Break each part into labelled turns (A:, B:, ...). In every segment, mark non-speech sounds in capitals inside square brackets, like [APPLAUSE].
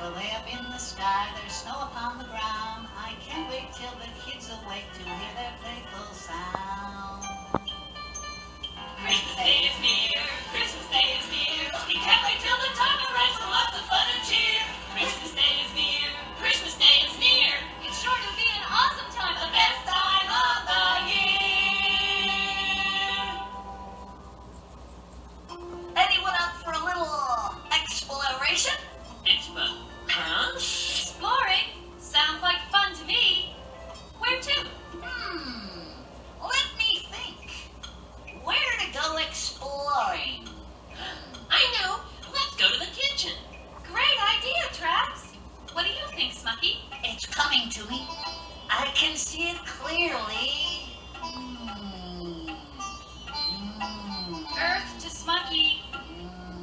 A: a
B: lamp in the sky,
A: there's snow upon the ground.
C: I
A: can't wait till the
D: kids awake to hear their playful sound. coming to
C: me. I can see
A: it clearly. Hmm. Earth to Smucky.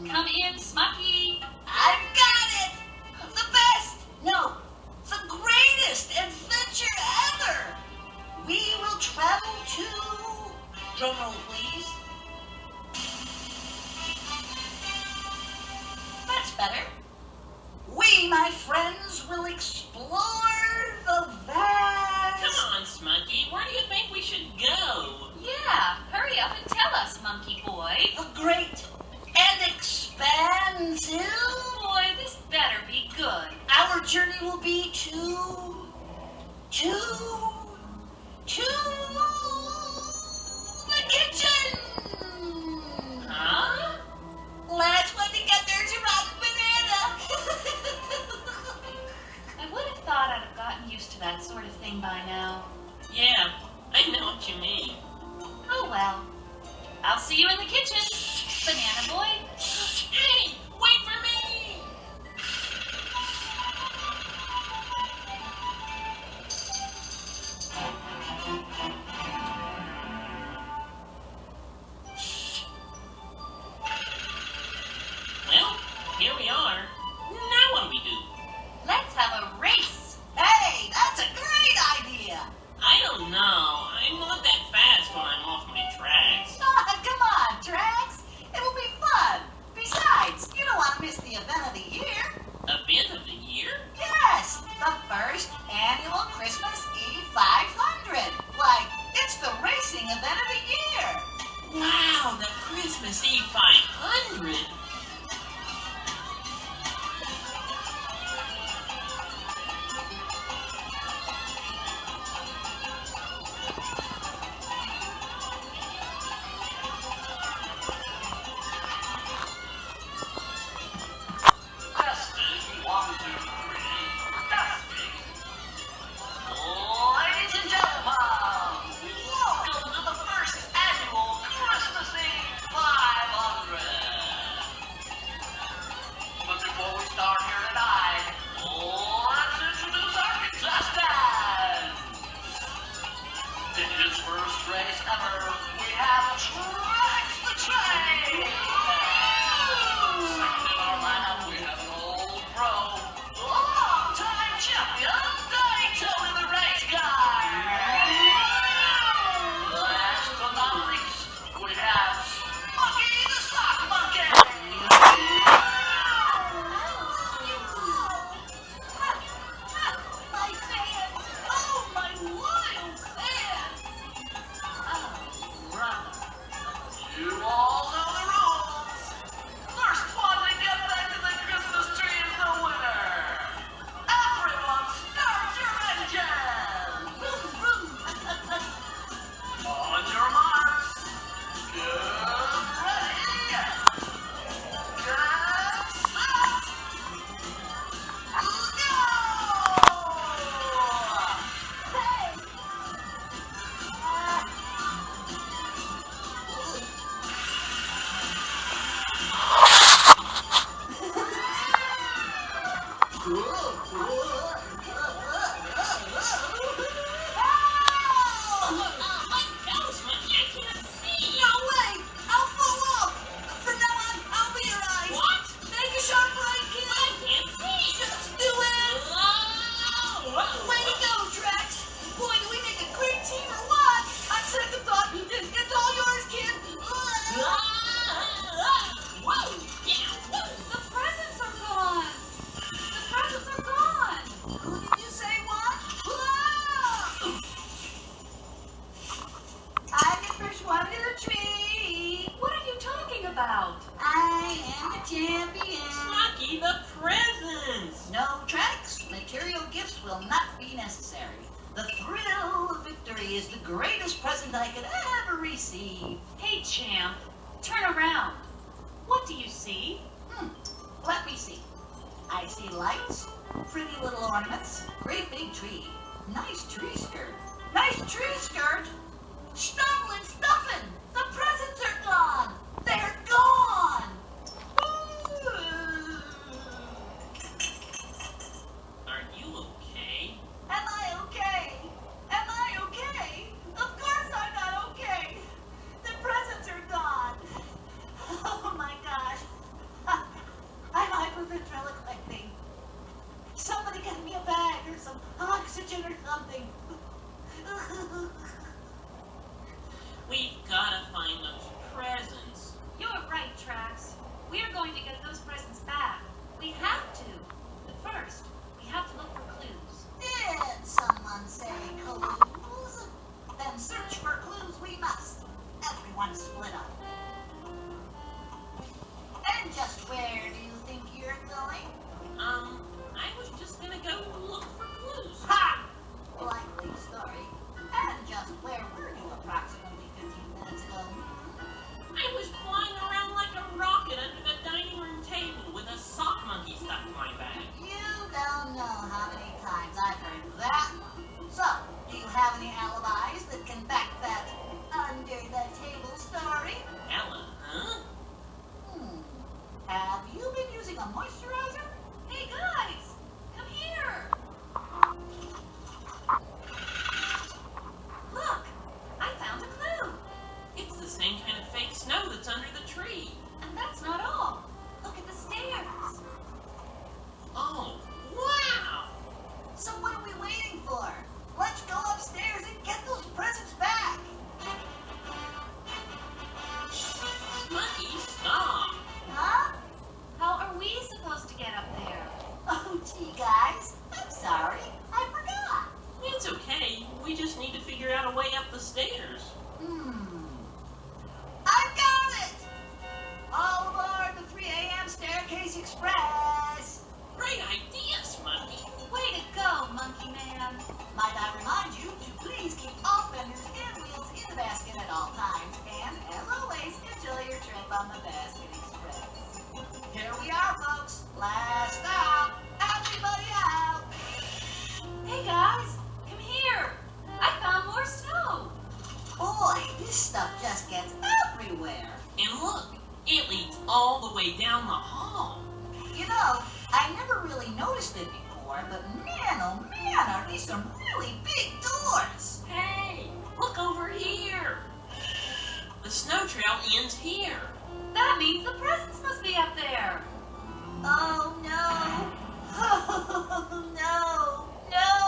A: Come in, Smucky. I've got it!
B: The best! No, the
A: greatest adventure ever! We will travel to... Drumroll, please. That's better. necessary. The thrill of victory is the greatest present I could ever receive.
B: Hey, champ, turn around. What do you see?
A: Hmm, let me see. I see lights, pretty little ornaments, great big tree, nice tree skirt, nice tree skirt, snuggling, stuffing, the presents are The
C: snow trail ends here.
B: That means the presents must be up there.
A: Oh, no. [LAUGHS] Oh, no. No.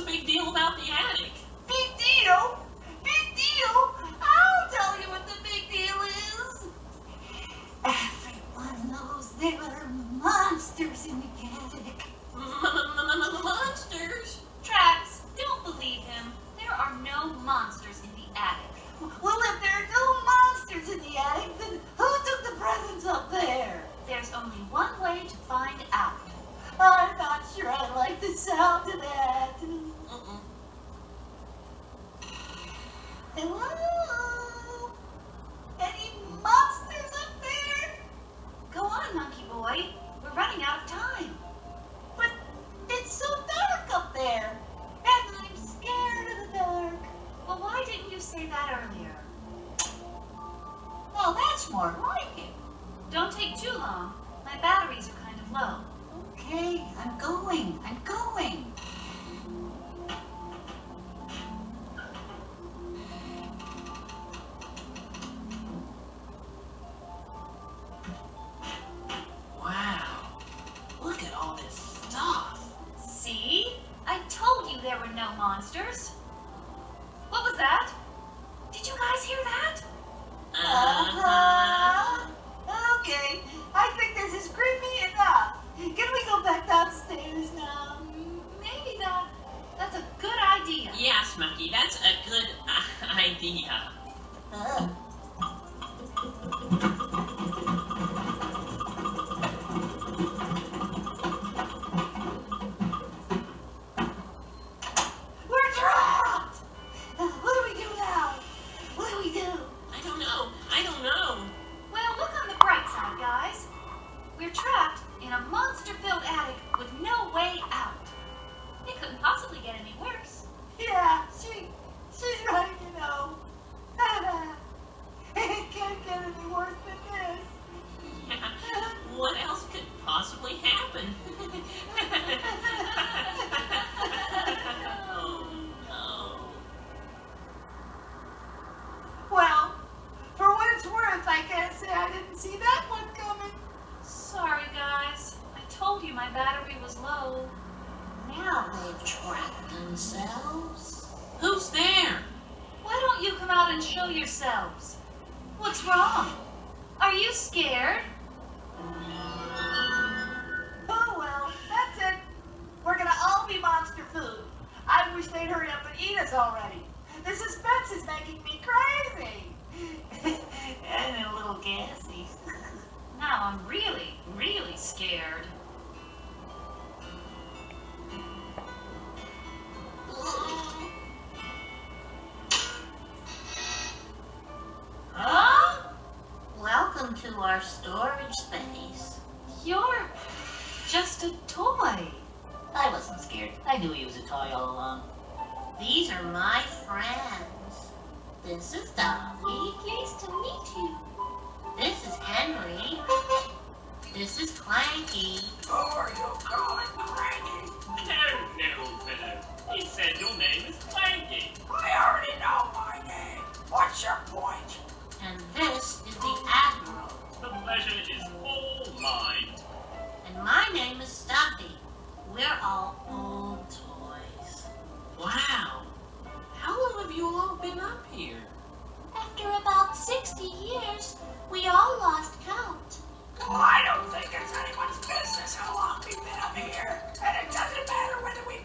A: the
C: big deal about the attic?
A: Big deal? Big deal? I'll tell you what the big deal is. Everyone knows there are monsters in the attic.
B: M -m -m monsters? yourselves. What's wrong? Are you scared?
A: Figured. I knew he was a toy all along.
C: These are my friends. This is Dolly.
B: Oh, Pleased to meet you.
C: This is Henry. [LAUGHS] This is Clanky.
E: Who oh, are you calling Cranky?
F: Hello, fellow. He said your name is Clanky.
E: I already know my name. What's your point?
C: And this is the Admiral.
F: The pleasure is all mine.
C: And my name is Stuffy. We're all old toys.
G: Wow. How long have you all been up here?
B: After about 60 years, we all lost count.
E: Well, I don't think it's anyone's business how long we've been up here. And it doesn't matter whether we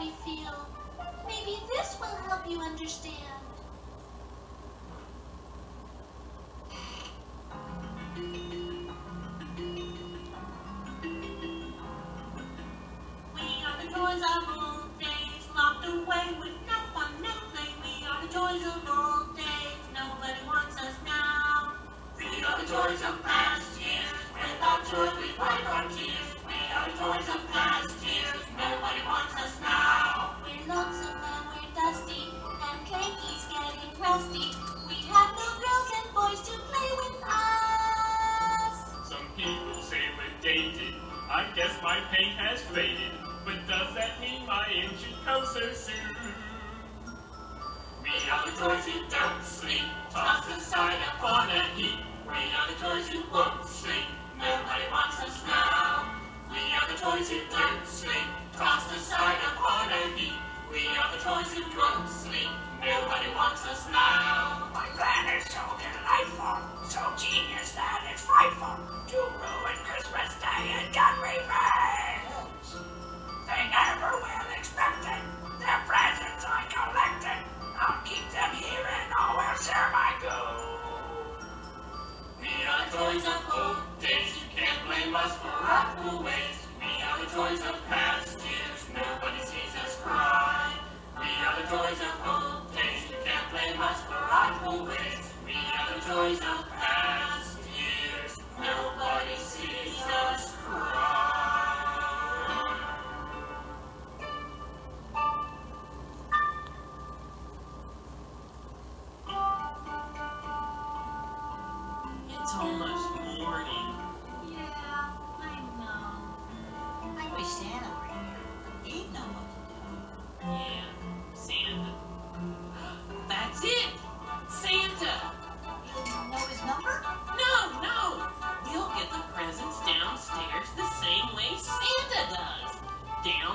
B: we feel. Maybe this will help you understand.
F: I guess my paint has faded. But does that mean my end should come so soon? We are the toys who don't sleep, tossed aside upon a heap. We are the toys who won't sleep. Nobody wants us now. We are the toys who don't sleep, tossed aside upon a heap. We are the toys who won't sleep. Nobody wants us now.
E: My plan is so delightful, so genius that it's frightful to ruin Christmas Day and get revenge. They never will expect it. Their presents I collected. I'll keep them here and will share my goo.
F: We are toys of old days, you can't blame us for our cool ways. We are the toys of past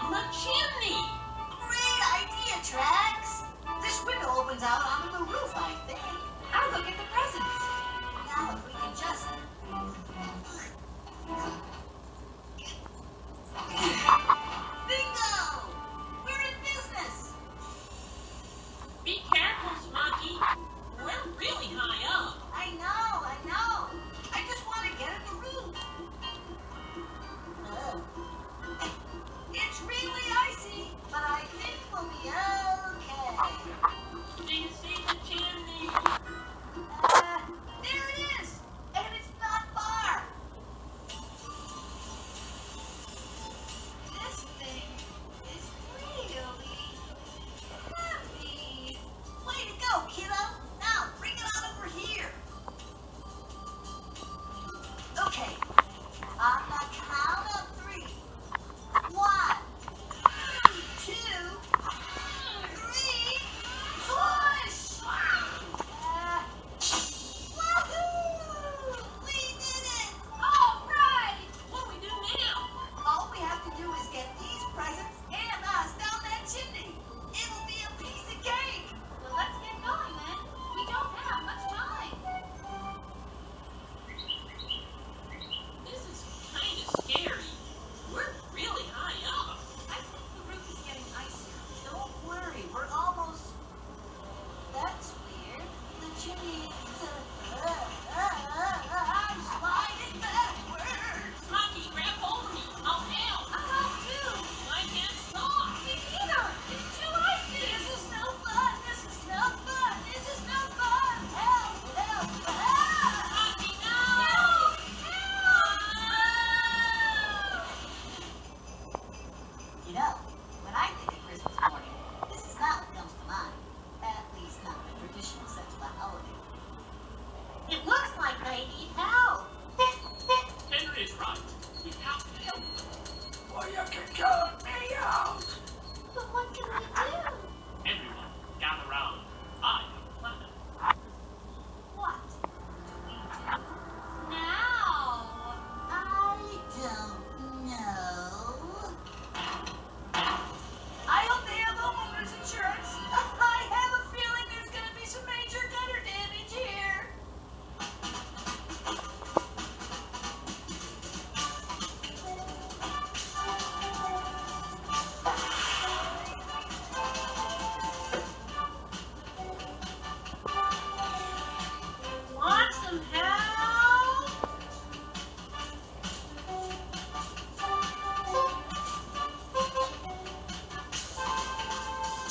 G: Down the chimney.
A: Great idea, Trax. This window opens out onto the roof, I think.
B: I'll go get the presents.
A: Now, if we could just.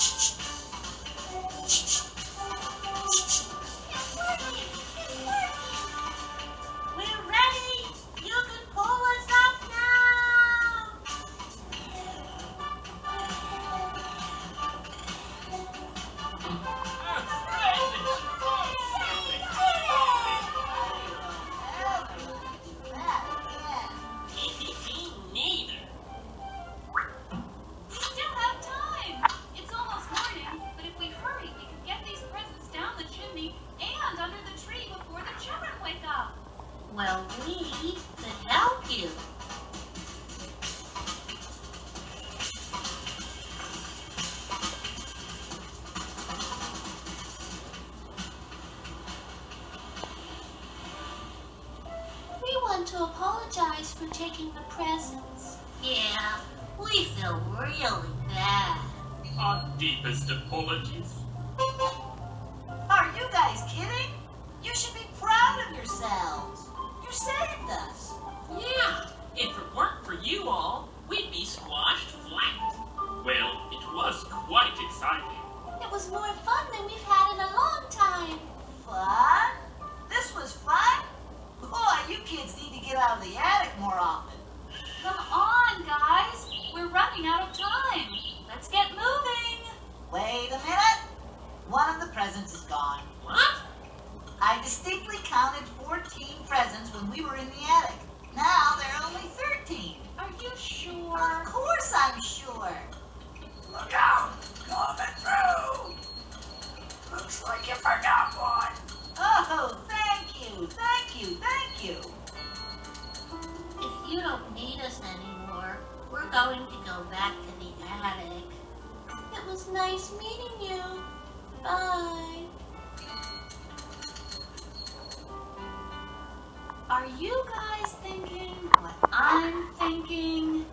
A: Shh, shh, shh. want to
B: apologize for taking the presents.
C: Yeah, we feel really bad.
F: Our deepest apologies.
A: presents is gone.
G: What?
A: I distinctly counted 14 presents when we were in the attic. Now there are only 13.
B: Are you sure?
A: Of course I'm sure.
E: Look out! Coming through! Looks like you forgot one.
A: Oh, thank you, thank you, thank you.
C: If you don't need us anymore, we're going to go back to the attic.
B: It was nice meeting you. Bye. Are you guys thinking what I'm thinking?